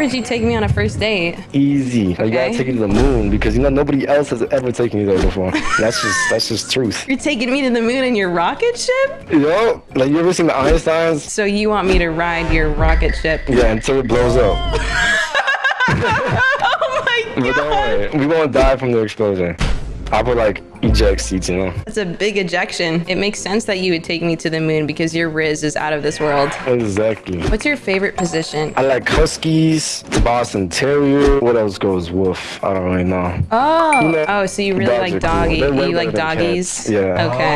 would you take me on a first date? Easy. Like, You gotta take you to the moon because you know nobody else has ever taken you there before. That's just that's just truth. You're taking me to the moon in your rocket ship? Yo, like you ever seen the Einsteins? So you want me to ride your rocket ship? Yeah, until it blows up. Oh my But don't god! worry, we won't die from the explosion. I would like eject seats, you know. That's a big ejection. It makes sense that you would take me to the moon because your rizz is out of this world. Exactly. What's your favorite position? I like Huskies, Boston Terrier. What else goes woof? I don't really know. Oh, know, oh, so you really like are cool. doggy? You like doggies? cats. Yeah. Okay.